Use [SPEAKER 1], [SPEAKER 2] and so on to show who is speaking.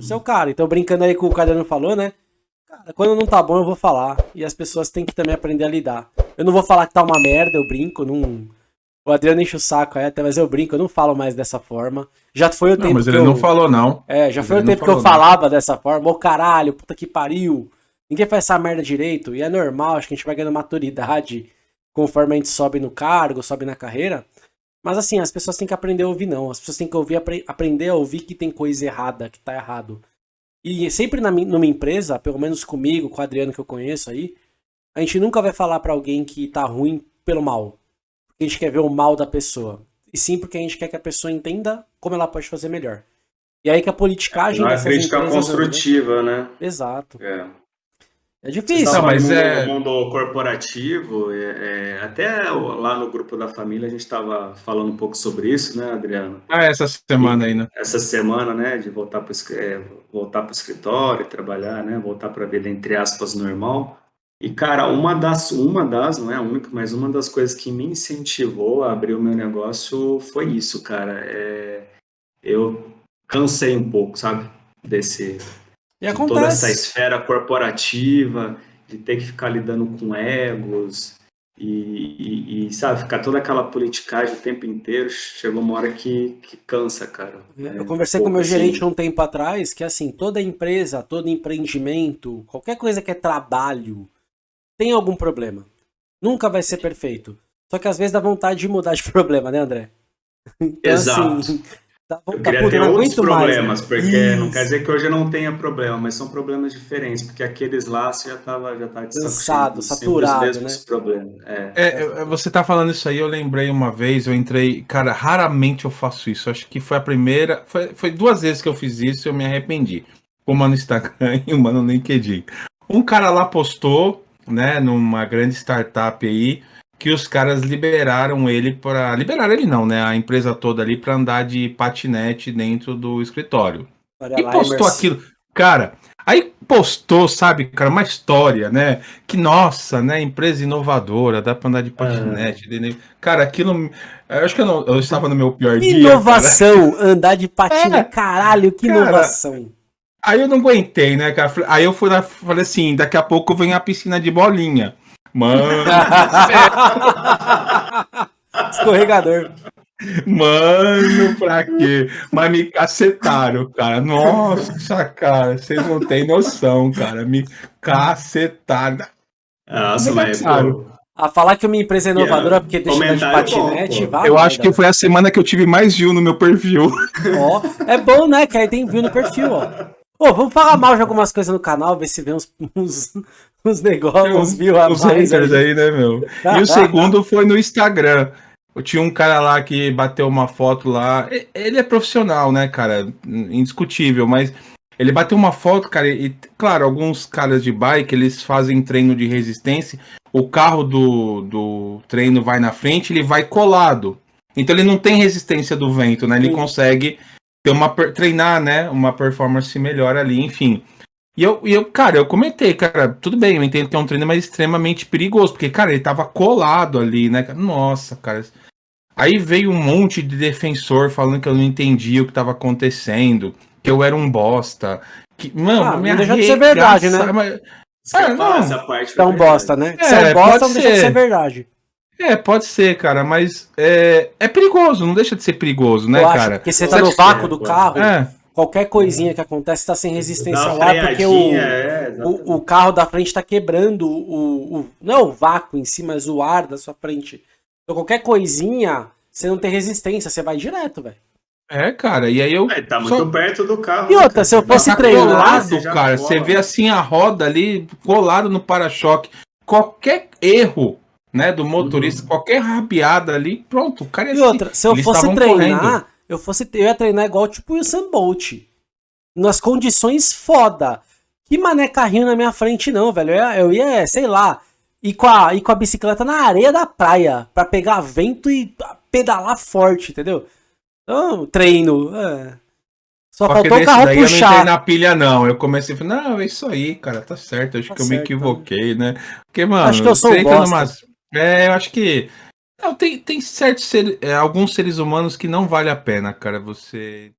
[SPEAKER 1] Eu sou o cara. Então, brincando aí com o Cadano falou, né? Cara, quando não tá bom, eu vou falar. E as pessoas têm que também aprender a lidar. Eu não vou falar que tá uma merda, eu brinco, não. O Adriano enche o saco aí, até, mas eu brinco, eu não falo mais dessa forma. Já foi o
[SPEAKER 2] Não,
[SPEAKER 1] tempo
[SPEAKER 2] mas
[SPEAKER 1] que
[SPEAKER 2] ele
[SPEAKER 1] eu...
[SPEAKER 2] não falou, não.
[SPEAKER 1] É, já foi
[SPEAKER 2] Ele
[SPEAKER 1] o
[SPEAKER 2] não
[SPEAKER 1] tempo que eu
[SPEAKER 2] não.
[SPEAKER 1] falava dessa forma. Ô caralho, puta que pariu. Ninguém faz essa merda direito. E é normal, acho que a gente vai ganhando maturidade conforme a gente sobe no cargo, sobe na carreira. Mas assim, as pessoas têm que aprender a ouvir, não. As pessoas têm que ouvir, apre- aprender a ouvir que tem coisa errada, que tá errado. E sempre na, numa empresa, pelo menos comigo, com o Adriano que eu conheço aí, a gente nunca vai falar pra alguém que tá ruim pelo mal. Porque a gente quer ver o mal da pessoa. E sim porque a gente quer que a pessoa entenda como ela pode fazer melhor. E aí que a politicagem
[SPEAKER 3] Uma
[SPEAKER 1] dessas
[SPEAKER 3] crítica
[SPEAKER 1] anda, né?
[SPEAKER 3] construtiva, né?
[SPEAKER 1] Exato.
[SPEAKER 3] É.
[SPEAKER 1] É difícil.
[SPEAKER 2] Não,
[SPEAKER 3] Não,
[SPEAKER 2] mas
[SPEAKER 3] mas
[SPEAKER 2] é-
[SPEAKER 3] no mundo corporativo, é, é, até lá no grupo da família a gente estava falando um pouco sobre isso, né, Adriano?
[SPEAKER 2] Ah, essa semana aí, né?
[SPEAKER 3] Essa semana, né, de voltar para é, voltar o escritório, trabalhar, né, voltar para a vida entre aspas normal. E cara, uma das, uma das, não é a única, mas uma das coisas que me incentivou a abrir o meu negócio foi isso, cara. É, eu cansei um pouco, sabe, desse
[SPEAKER 1] E
[SPEAKER 3] de toda essa
[SPEAKER 1] acontece.
[SPEAKER 3] esfera corporativa, de ter que ficar lidando com egos e, e- e, sabe, ficar toda aquela politicagem o tempo inteiro, chegou uma hora que, que cansa, cara.
[SPEAKER 1] Eu conversei
[SPEAKER 3] um
[SPEAKER 1] com o meu
[SPEAKER 3] pouco
[SPEAKER 1] gerente
[SPEAKER 3] assim.
[SPEAKER 1] um tempo atrás que assim, toda empresa, todo empreendimento, qualquer coisa que é trabalho, tem algum problema. Nunca vai ser perfeito. Só que às vezes dá vontade de mudar de problema, né, André? Então,
[SPEAKER 3] Exato.
[SPEAKER 1] assim, dá
[SPEAKER 3] Eu queria
[SPEAKER 1] puta,
[SPEAKER 3] ter
[SPEAKER 1] não
[SPEAKER 3] outros
[SPEAKER 1] aguento mais,
[SPEAKER 3] problemas,
[SPEAKER 1] né?
[SPEAKER 3] porque não
[SPEAKER 1] Isso.
[SPEAKER 3] quer dizer que hoje eu não tenha problema, mas são problemas diferentes, porque aqueles lá você já tava, já tá
[SPEAKER 1] Cansado,
[SPEAKER 3] cheio, sempre
[SPEAKER 1] saturado,
[SPEAKER 3] os mesmos problemas. É.
[SPEAKER 2] É, eu- você tá falando isso aí, eu lembrei uma vez, eu entrei, cara, raramente eu faço isso. Acho que foi a primeira, foi, foi duas vezes que eu fiz isso e eu me arrependi. Uma no Instagram e uma no LinkedIn. Um cara lá postou, né, numa grande startup aí, que os caras liberaram ele para liberaram ele não, né, a empresa toda ali para andar de patinete dentro do escritório.
[SPEAKER 1] Olha
[SPEAKER 2] E
[SPEAKER 1] lá,
[SPEAKER 2] postou
[SPEAKER 1] Emerson.
[SPEAKER 2] aquilo. Cara, aí postou, sabe, cara, uma história, né? Que, nossa, né? Empresa inovadora, dá pra andar de patinete. de- Cara, aquilo. Eu acho que eu, não, eu estava no meu pior dia. cara.
[SPEAKER 1] Inovação, andar de patina,
[SPEAKER 2] É,
[SPEAKER 1] caralho, que
[SPEAKER 2] cara.
[SPEAKER 1] inovação.
[SPEAKER 2] Aí eu não aguentei, né, cara? Aí eu fui lá, falei assim: daqui a pouco vem a piscina de bolinha. Mano,
[SPEAKER 1] Escorregador.
[SPEAKER 2] mano, pra quê? Mas me cacetaram, cara. Nossa, cara, vocês não têm noção, cara. Me cacetaram.
[SPEAKER 3] Nossa, mas
[SPEAKER 2] Claro.
[SPEAKER 3] pô,
[SPEAKER 1] A falar que uma empresa é inovadora
[SPEAKER 3] Yeah,
[SPEAKER 1] porque deixa de de
[SPEAKER 3] comentário bom,
[SPEAKER 1] patinete.
[SPEAKER 2] Eu acho que foi a semana que eu tive mais view no meu perfil.
[SPEAKER 1] Ó, é bom, né? Que aí tem view no perfil, ó. Ô, vamos falar mal de algumas coisas no canal, ver se vê uns, uns, uns negócios, uns views a mais.
[SPEAKER 2] haters
[SPEAKER 1] aí.
[SPEAKER 2] né, meu? E o segundo foi no Instagram. Eu tinha um cara lá que bateu uma foto lá. Ele é profissional, né, cara? Indiscutível, mas ele bateu uma foto, cara, e, claro, alguns caras de bike, eles fazem treino de resistência. O carro do, do treino vai na frente, ele vai colado. Então ele não tem resistência do vento, né? Ele
[SPEAKER 1] Sim.
[SPEAKER 2] consegue ter uma treinar, né, uma performance melhor ali, enfim. E eu, e eu, cara, eu comentei, cara, tudo bem, eu entendo que é um treino, mas extremamente perigoso, porque, cara, ele tava colado ali, né? Nossa, cara. Aí veio um monte de defensor falando que eu não entendia o que tava acontecendo, que eu era um bosta. Que, mano,
[SPEAKER 1] Ah, não
[SPEAKER 2] me
[SPEAKER 1] deixa de ser verdade, né?
[SPEAKER 2] mas- É, não.
[SPEAKER 3] essa parte
[SPEAKER 1] Você é um bosta,
[SPEAKER 3] verdade.
[SPEAKER 1] né? É bosta,
[SPEAKER 2] pode
[SPEAKER 1] não deixa de
[SPEAKER 2] ser
[SPEAKER 1] verdade.
[SPEAKER 2] É, pode ser, cara, mas é, é perigoso, não deixa de ser perigoso, né,
[SPEAKER 1] acho,
[SPEAKER 2] cara?
[SPEAKER 1] porque você tá no vácuo do
[SPEAKER 3] pô.
[SPEAKER 1] carro,
[SPEAKER 2] É,
[SPEAKER 1] qualquer coisinha que acontece tá sem resistência ar, porque o,
[SPEAKER 3] é,
[SPEAKER 1] o, o carro da frente tá quebrando o, o. Não o vácuo em si, mas o ar da sua frente. Então qualquer coisinha, você não tem resistência, você vai direto, velho.
[SPEAKER 2] é, cara, e aí eu.
[SPEAKER 3] É, tá
[SPEAKER 2] só-
[SPEAKER 3] muito perto do carro.
[SPEAKER 1] E
[SPEAKER 3] né,
[SPEAKER 1] outra,
[SPEAKER 3] cara?
[SPEAKER 1] se eu fosse
[SPEAKER 3] tá
[SPEAKER 2] tá
[SPEAKER 1] treinar,
[SPEAKER 2] colado, cara. Você vê assim a roda ali colado no para-choque. Qualquer erro, né, do motorista, qualquer rabiada ali, pronto, o cara ia
[SPEAKER 1] E
[SPEAKER 2] se-
[SPEAKER 1] outra, se eu fosse treinar,
[SPEAKER 2] correndo.
[SPEAKER 1] eu fosse eu ia treinar igual tipo o Usain Bolt. Nas condições foda. Que mané carrinho na minha frente não, velho. Eu ia, eu ia, sei lá, ir com, a, ir com a bicicleta na areia da praia pra pegar vento e pedalar forte, entendeu? Então, treino. é. Só faltou o carro
[SPEAKER 2] daí eu não entrei
[SPEAKER 1] puxar.
[SPEAKER 2] na pilha, não. Eu comecei a falar, não, é isso aí, cara, tá certo. Acho
[SPEAKER 1] Tá
[SPEAKER 2] que eu me
[SPEAKER 1] certo,
[SPEAKER 2] equivoquei, né? Porque, mano,
[SPEAKER 1] Acho que eu sou
[SPEAKER 2] você entra numas- É, eu acho que. Não, tem, tem certos seres, é, alguns seres humanos que não vale a pena, cara, você